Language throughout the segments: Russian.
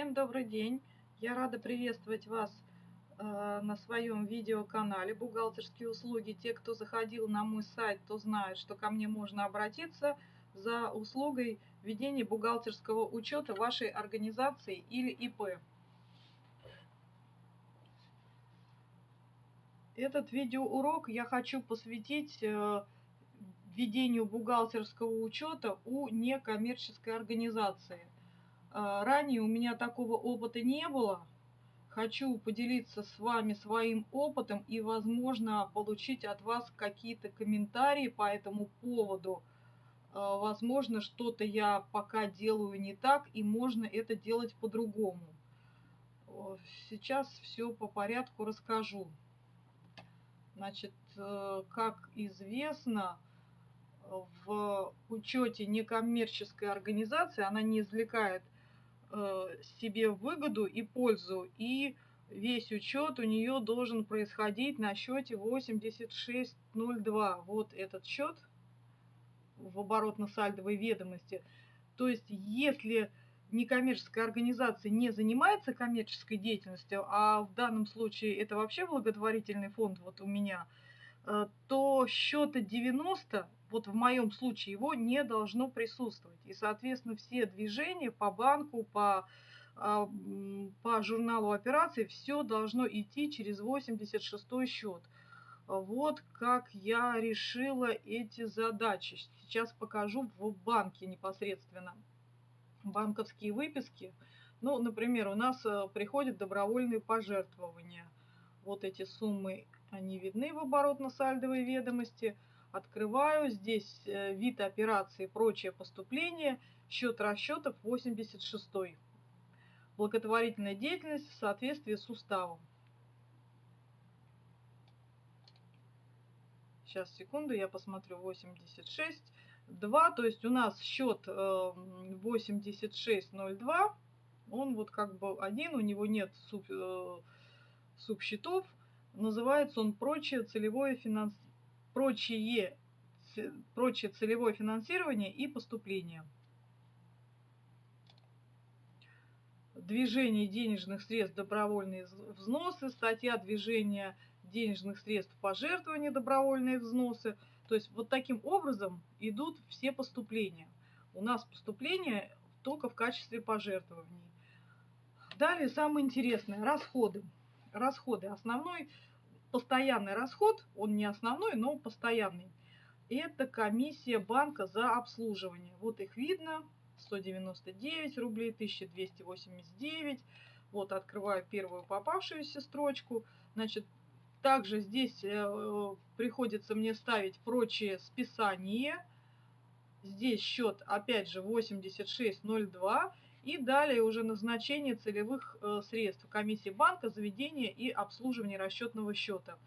Всем добрый день! Я рада приветствовать вас э, на своем видеоканале «Бухгалтерские услуги». Те, кто заходил на мой сайт, то знают, что ко мне можно обратиться за услугой ведения бухгалтерского учета вашей организации или ИП. Этот видеоурок я хочу посвятить э, ведению бухгалтерского учета у некоммерческой организации. Э, ранее у меня такого опыта не было. Хочу поделиться с вами своим опытом и, возможно, получить от вас какие-то комментарии по этому поводу. Э, возможно, что-то я пока делаю не так, и можно это делать по-другому. Сейчас все по порядку расскажу. Значит, э, как известно, в учете некоммерческой организации она не извлекает э, себе выгоду и пользу, и весь учет у нее должен происходить на счете 8602. Вот этот счет в оборотно-сальдовой ведомости. То есть, если некоммерческая организация не занимается коммерческой деятельностью, а в данном случае это вообще благотворительный фонд вот у меня, то счета 90, вот в моем случае, его не должно присутствовать. И, соответственно, все движения по банку, по, а, по журналу операций, все должно идти через 86 счет. Вот как я решила эти задачи. Сейчас покажу в банке непосредственно банковские выписки. Ну, например, у нас э, приходят добровольные пожертвования. Вот эти суммы, они видны в оборотно-сальдовой ведомости. Открываю здесь э, вид операции прочее поступление, счет расчетов 86. Благотворительная деятельность в соответствии с уставом. Сейчас, секунду, я посмотрю 86. 2, то есть у нас счет 8602, эм, он вот как бы один, у него нет суб, э, субсчетов, называется он прочее целевое финанс... прочее, прочее целевое финансирование и поступление. Движение денежных средств, добровольные взносы, статья движения денежных средств, пожертвования, добровольные взносы – то есть вот таким образом идут все поступления. У нас поступления только в качестве пожертвований. Далее самое интересное – расходы. Расходы. Основной постоянный расход, он не основной, но постоянный. Это комиссия банка за обслуживание. Вот их видно, 199 рублей, 1289. Вот открываю первую попавшуюся строчку. Значит, также здесь э, приходится мне ставить прочие списания. Здесь счет, опять же, 8602. И далее уже назначение целевых э, средств комиссии банка, заведения и обслуживание расчетного счета.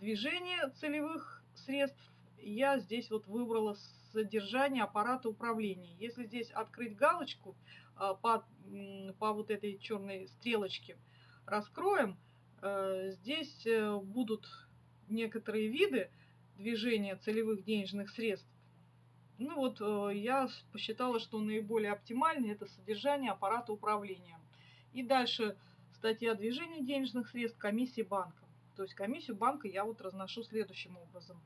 Движение целевых средств я здесь вот выбрала содержание аппарата управления. Если здесь открыть галочку э, по, по вот этой черной стрелочке, раскроем – Э, здесь будут некоторые виды движения целевых денежных средств. Ну вот э, я посчитала, что наиболее оптимальный это содержание аппарата управления. И дальше статья движения денежных средств комиссии банка. То есть комиссию банка я вот разношу следующим образом.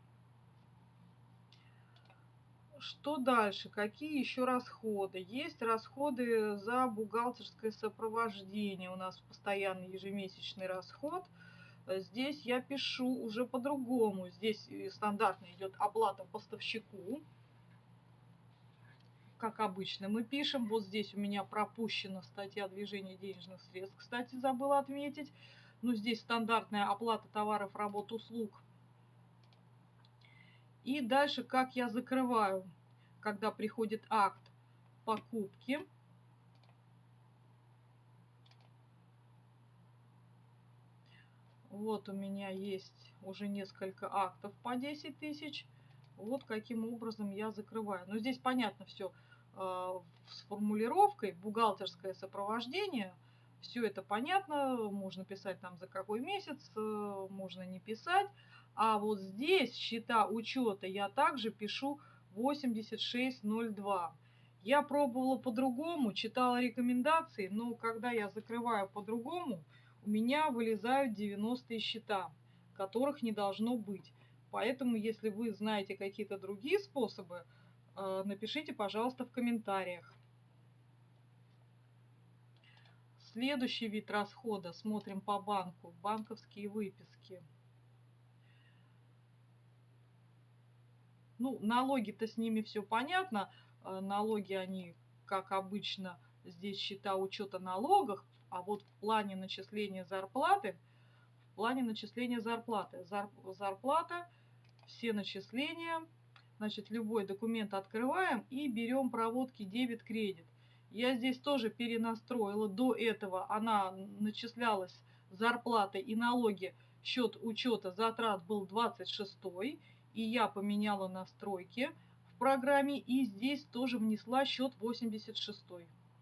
Что дальше? Какие еще расходы? Есть расходы за бухгалтерское сопровождение. У нас постоянный ежемесячный расход. Здесь я пишу уже по-другому. Здесь стандартно идет оплата поставщику. Как обычно мы пишем. Вот здесь у меня пропущена статья движения денежных средств. Кстати, забыла отметить. Ну, здесь стандартная оплата товаров, работ, услуг и дальше, как я закрываю, когда приходит акт покупки. Вот у меня есть уже несколько актов по 10 тысяч. Вот каким образом я закрываю. Но здесь понятно все с формулировкой бухгалтерское сопровождение. Все это понятно. Можно писать там за какой месяц, э, можно не писать. А вот здесь счета учета я также пишу 8602. Я пробовала по-другому, читала рекомендации, но когда я закрываю по-другому, у меня вылезают 90 счета, которых не должно быть. Поэтому, если вы знаете какие-то другие способы, напишите, пожалуйста, в комментариях. Следующий вид расхода. Смотрим по банку. Банковские выписки. Ну, налоги-то с ними все понятно. Э, налоги, они, как обычно, здесь счета учета налогов, а вот в плане начисления зарплаты, в плане начисления зарплаты, зарплата, все начисления, значит, любой документ открываем и берем проводки дебет-кредит. Я здесь тоже перенастроила, до этого она начислялась зарплата и налоги, счет учета затрат был 26 и я поменяла настройки в программе и здесь тоже внесла счет 86.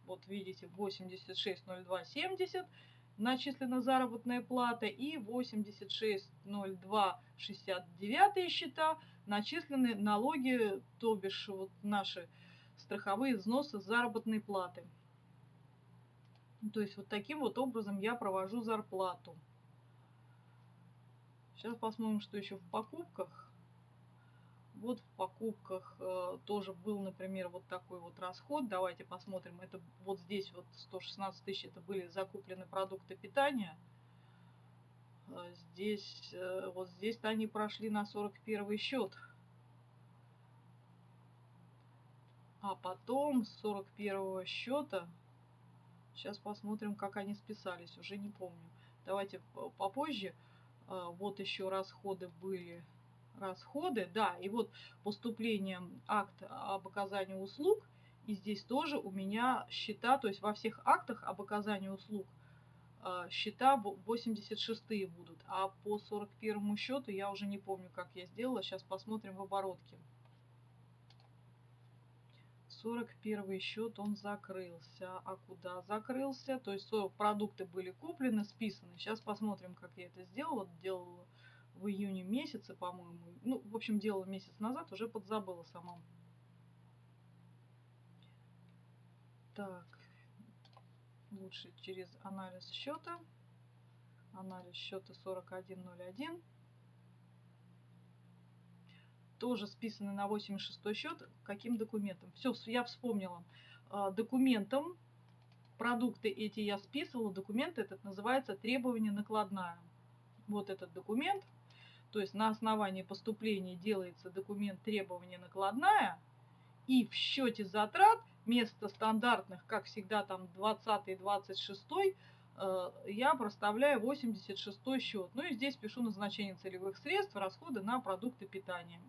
Вот видите, 860270 начислена заработная плата и 860269 счета начислены налоги, то бишь вот наши страховые взносы заработной платы. То есть вот таким вот образом я провожу зарплату. Сейчас посмотрим, что еще в покупках. Вот в покупках э, тоже был, например, вот такой вот расход. Давайте посмотрим. Это вот здесь вот 116 тысяч, это были закуплены продукты питания. Э, здесь, э, вот здесь-то они прошли на 41 счет. А потом с 41 счета, сейчас посмотрим, как они списались, уже не помню. Давайте попозже. Вот еще расходы были расходы, да, и вот поступление акт об оказании услуг, и здесь тоже у меня счета, то есть во всех актах об оказании услуг э, счета 86 будут, а по 41 счету я уже не помню, как я сделала, сейчас посмотрим в оборотке. 41 счет он закрылся. А куда закрылся? То есть продукты были куплены, списаны. Сейчас посмотрим, как я это сделала. Делала в июне месяце, по-моему. Ну, в общем, делала месяц назад, уже подзабыла сама. Так, лучше через анализ счета. Анализ счета 4101. Тоже списаны на 86 счет. Каким документом? Все, я вспомнила. А, документом, продукты эти я списывала. Документ этот называется требование накладная. Вот этот документ то есть на основании поступления делается документ требования накладная, и в счете затрат вместо стандартных, как всегда, там 20 26 э, я проставляю 86 счет. Ну и здесь пишу назначение целевых средств, расходы на продукты питания.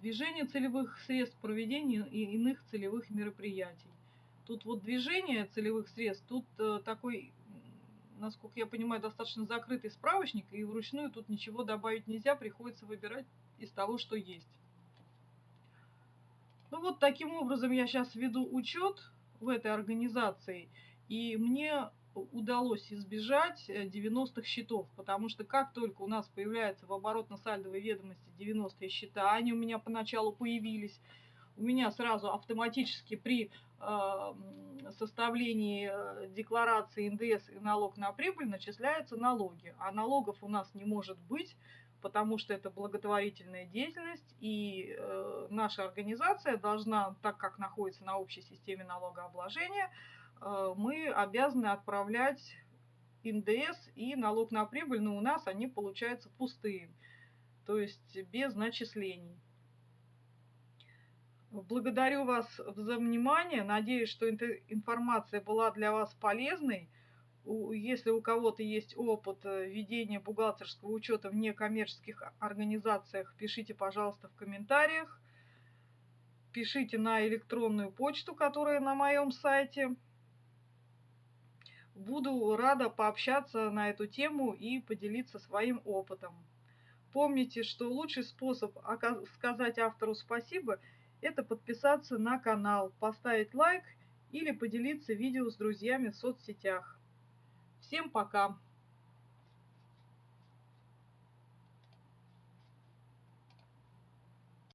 Движение целевых средств проведения и иных целевых мероприятий. Тут вот движение целевых средств, тут э, такой насколько я понимаю, достаточно закрытый справочник, и вручную тут ничего добавить нельзя, приходится выбирать из того, что есть. Ну вот таким образом я сейчас веду учет в этой организации, и мне удалось избежать 90-х э, счетов, потому что как только у нас появляется в оборотно-сальдовой ведомости 90-е счета, они у меня поначалу появились, у меня сразу автоматически при э, составлении э, декларации НДС и налог на прибыль начисляются налоги. А налогов у нас не может быть, потому что это благотворительная деятельность, и э, наша организация должна, так как находится на общей системе налогообложения, мы обязаны отправлять НДС и налог на прибыль, но у нас они получаются пустые, то есть без начислений. Благодарю вас за внимание. Надеюсь, что информация была для вас полезной. Если у кого-то есть опыт э, ведения бухгалтерского учета в некоммерческих организациях, пишите, пожалуйста, в комментариях. Пишите на электронную почту, которая на моем сайте. Буду рада пообщаться на эту тему и поделиться своим опытом. Помните, что лучший способ сказать автору спасибо – это подписаться на канал, поставить лайк или поделиться видео с друзьями в соцсетях. Всем пока!